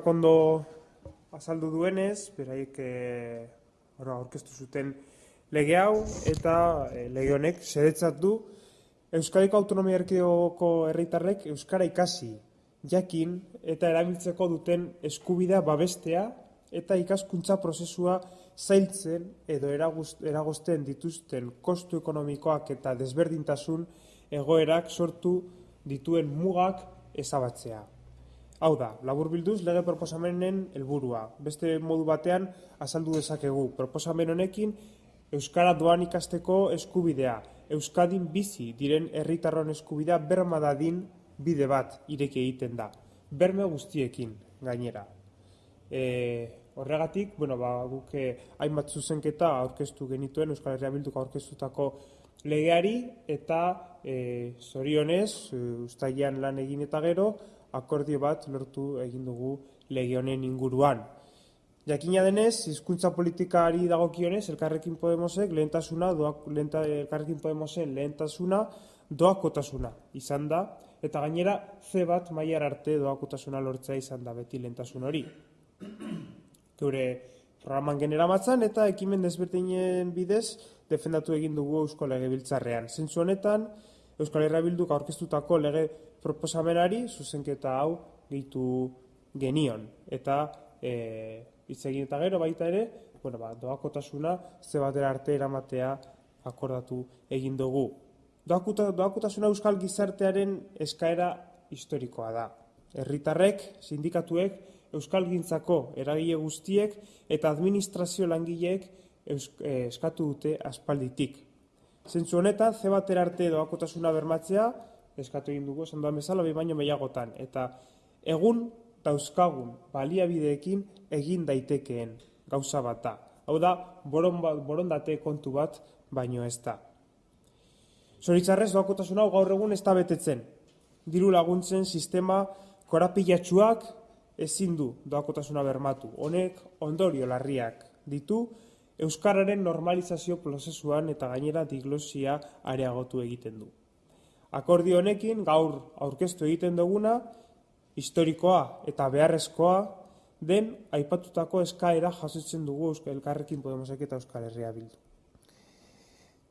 Kondo azaldu duenez, beraiek e, aurkeztu zuten lege hau eta e, lege honek sedetzat du Euskadiko Autonomia Erkidegoko herritarrek euskara ikasi, jakin eta erabiltzeko duten eskubidea babestea eta ikaskuntza prozesua zailtzen edo eragozten dituzten kostu ekonomikoak eta desberdintasun egoerak sortu dituen mugak ezabatzea. Hau da, labur bilduz lege proposamenen helburua. Beste modu batean azaldu dezakegu. Proposamen honekin Euskara doan ikasteko eskubidea. Euskadin bizi diren herritarron eskubidea berma dadin bide bat ireki egiten da. Berme guztiekin gainera. E, horregatik, bueno, ba, guk eh, hainbat zuzenketa aurkeztu genituen Euskal Herria Bilduko aurkeztutako legeari eta e, zorionez, e, ustaian lan egin eta gero, akordio bat lortu egin dugu lege honen inguruan. Jakina denez, hizkuntza politikari dagokionez, elkarrekin Podemosek lehentasuna, doak, lehenta, elkarrekin Podemosen lehentasuna doakotasuna izan da, eta gainera ze bat mailar arte doakotasuna lortzea izan da beti lehentasun hori. Geure programan genera matzan eta ekimen desberdinen bidez defendatu egin dugu Eusko Lege Biltzarrean. Zentzu honetan, Euskal Herra Bilduk aurkeztutako lege proposamenari zuzenketa hau gehitu genion. Eta e, hitz egin eta gero baita ere, bueno, ba, doakotasuna ze batera arte eramatea akordatu egin dugu. Doakuta, doakotasuna euskal gizartearen eskaera historikoa da. Herritarrek, sindikatuek, euskal gintzako eragile guztiek eta administrazio langileek eh, eskatu dute aspalditik. Zentzu honetan, ze batera arte doakotasuna bermatzea, eskatu egin dugu, esan duan bezala, bi baino mehiagotan. Eta egun dauzkagun baliabideekin egin daitekeen gauza bat da. Hau da, ba, borondate kontu bat baino ez da. Zoritzarrez, doakotasun hau gaur egun ez da betetzen. Diru laguntzen sistema korapilatxuak ezin du doakotasuna bermatu. Honek ondorio larriak ditu, Euskararen normalizazio prozesuan eta gainera diglosia areagotu egiten du. Akordio honekin gaur aurkeztu egiten duguna historikoa eta beharrezkoa den aipatutako eskaera jasotzen dugu Euskal Elkarrekin Podemosek eta Euskal Herria Bildu.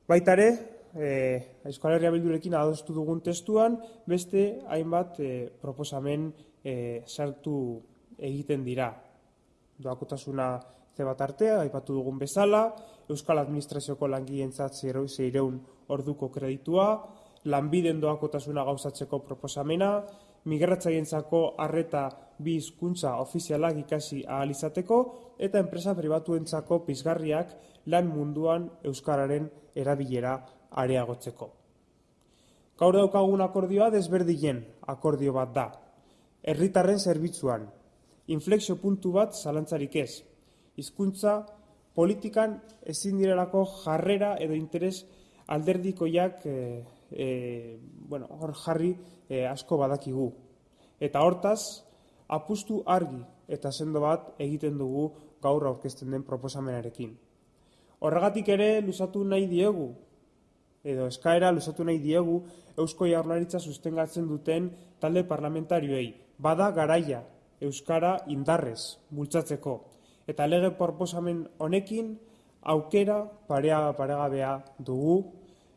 Baita ere, eh, Euskal Herria Bildurekin adostu dugun testuan, beste hainbat eh, proposamen eh, sartu egiten dira. Doakotasuna ze bat artea, aipatu dugun bezala, Euskal Administrazioko langileentzat zeireun orduko kreditua, lanbiden doakotasuna gauzatzeko proposamena, migratzaientzako harreta bi hizkuntza ofizialak ikasi ahal izateko eta enpresa pribatuentzako pizgarriak lan munduan euskararen erabilera areagotzeko. Gaur daukagun akordioa desberdien akordio bat da. Herritarren zerbitzuan, inflexio puntu bat zalantzarik ez. Hizkuntza politikan ezin direlako jarrera edo interes alderdikoiak eh, e, bueno, hor jarri e, asko badakigu. Eta hortaz, apustu argi eta sendo bat egiten dugu gaur aurkezten den proposamenarekin. Horregatik ere luzatu nahi diegu, edo eskaera luzatu nahi diegu Eusko Jaurlaritza sustengatzen duten talde parlamentarioei. Bada garaia Euskara indarrez bultzatzeko. Eta lege proposamen honekin aukera parea paregabea dugu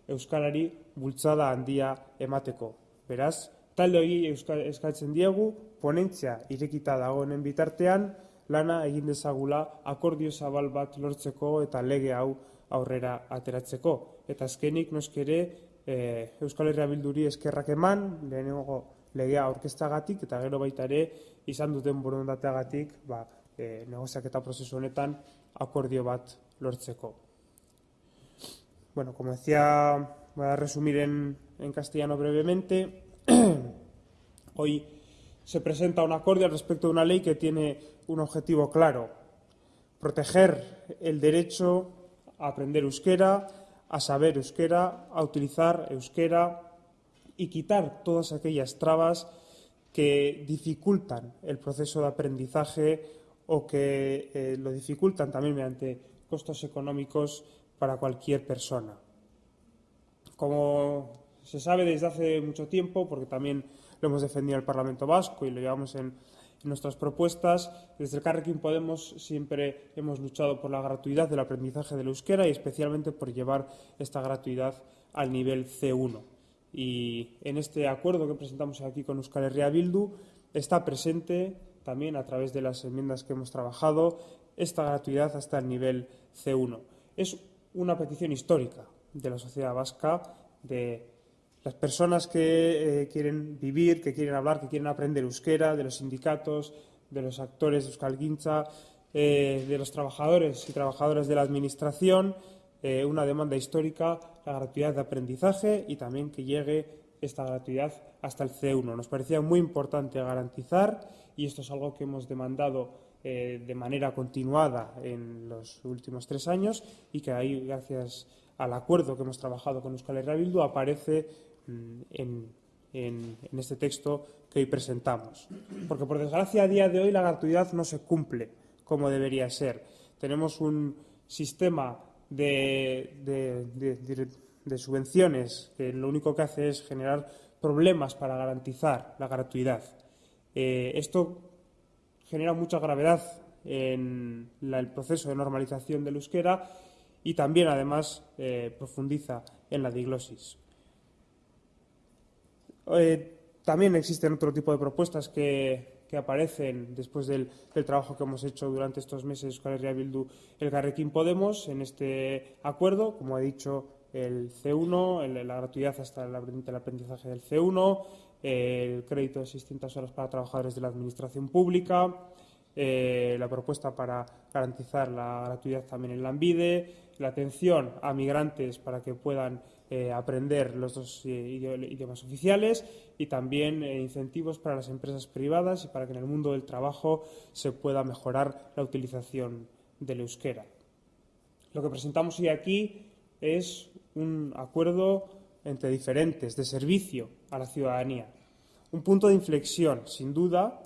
Euskarari bultzada handia emateko. Beraz, talde hori eskatzen diegu, ponentzia irekita dagoenen bitartean, lana egin dezagula akordio zabal bat lortzeko eta lege hau aurrera ateratzeko. Eta azkenik noskere e, Euskal Herria Bilduri eskerrak eman, lehenengo legea aurkeztagatik eta gero baita ere izan duten borondateagatik ba, e, negoziak eta prozesu honetan akordio bat lortzeko. Bueno, como decía Voy a resumir en, castellano brevemente. Hoy se presenta un acuerdo respecto de una ley que tiene un objetivo claro, proteger el derecho a aprender euskera, a saber euskera, a utilizar euskera y quitar todas aquellas trabas que dificultan el proceso de aprendizaje o que eh, lo dificultan también mediante costos económicos para cualquier persona. Como se sabe desde hace mucho tiempo, porque también lo hemos defendido en el Parlamento Vasco y lo llevamos en, nuestras propuestas. Desde el Carrequín Podemos siempre hemos luchado por la gratuidad del aprendizaje del euskera y especialmente por llevar esta gratuidad al nivel C1. Y en este acuerdo que presentamos aquí con Euskal Herria Bildu está presente también a través de las enmiendas que hemos trabajado esta gratuidad hasta el nivel C1. Es una petición histórica de la sociedad vasca, de las personas que eh, quieren vivir, que quieren hablar, que quieren aprender euskera, de los sindicatos, de los actores de Euskal Guincha, eh, de los trabajadores y trabajadoras de la Administración, eh, una demanda histórica, la gratuidad de aprendizaje y también que llegue esta gratuidad hasta el C1. Nos parecía muy importante garantizar, y esto es algo que hemos demandado de manera continuada en los últimos tres años y que ahí, gracias al acuerdo que hemos trabajado con Euskal Herria Bildu, aparece Mm, en, este texto que hoy presentamos. Porque, por desgracia, a día de hoy la gratuidad no se cumple como debería ser. Tenemos un sistema de, subvenciones que lo único que hace es generar problemas para garantizar la gratuidad. Eh, esto genera mucha gravedad en el proceso de normalización del euskera y también, además, eh, profundiza en la diglosis. Eh, también existen otro tipo de propuestas que, aparecen después del, trabajo que hemos hecho durante estos meses con el Bildu, el Carrequín Podemos, en este acuerdo, como he dicho, el C1, la gratuidad hasta el, aprendizaje del C1, el crédito de 600 horas para trabajadores de la Administración Pública, eh, la propuesta para garantizar la gratuidad también en la ANVIDE, la atención a migrantes para que puedan eh, aprender los dos eh, idiomas oficiales y también eh, incentivos para las empresas privadas y para que en el mundo del trabajo se pueda mejorar la utilización del euskera. Lo que presentamos hoy aquí es un acuerdo entre diferentes, de servicio a la ciudadanía. Un punto de inflexión, sin duda,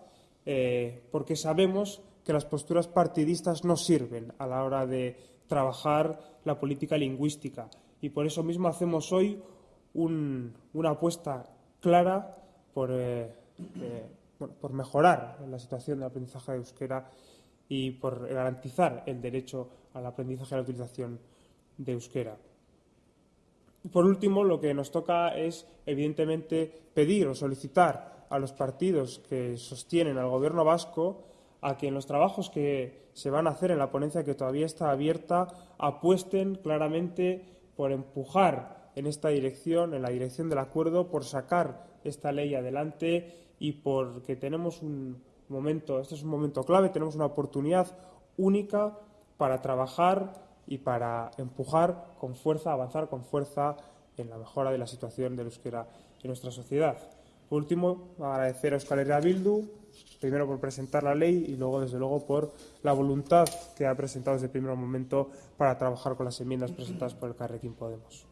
porque sabemos que las posturas partidistas no sirven a la hora de trabajar la política lingüística y por eso mismo hacemos hoy una apuesta clara por, eh, eh, por mejorar la situación del aprendizaje de euskera y por garantizar el derecho al aprendizaje y a la utilización de euskera. Por último, lo que nos toca es, evidentemente, pedir o solicitar a los partidos que sostienen al Gobierno vasco a que en los trabajos que se van a hacer en la ponencia que todavía está abierta apuesten claramente por empujar en esta dirección, en la dirección del acuerdo, por sacar esta ley adelante y porque tenemos un momento, este es un momento clave, tenemos una oportunidad única para trabajar y para empujar con fuerza, avanzar con fuerza en la mejora de la situación del euskera en nuestra sociedad. Por último, agradecer a Euskal Herria Bildu, primero por presentar la ley y luego, desde luego, por la voluntad que ha presentado desde el primer momento para trabajar con las enmiendas presentadas por el Carrequín Podemos.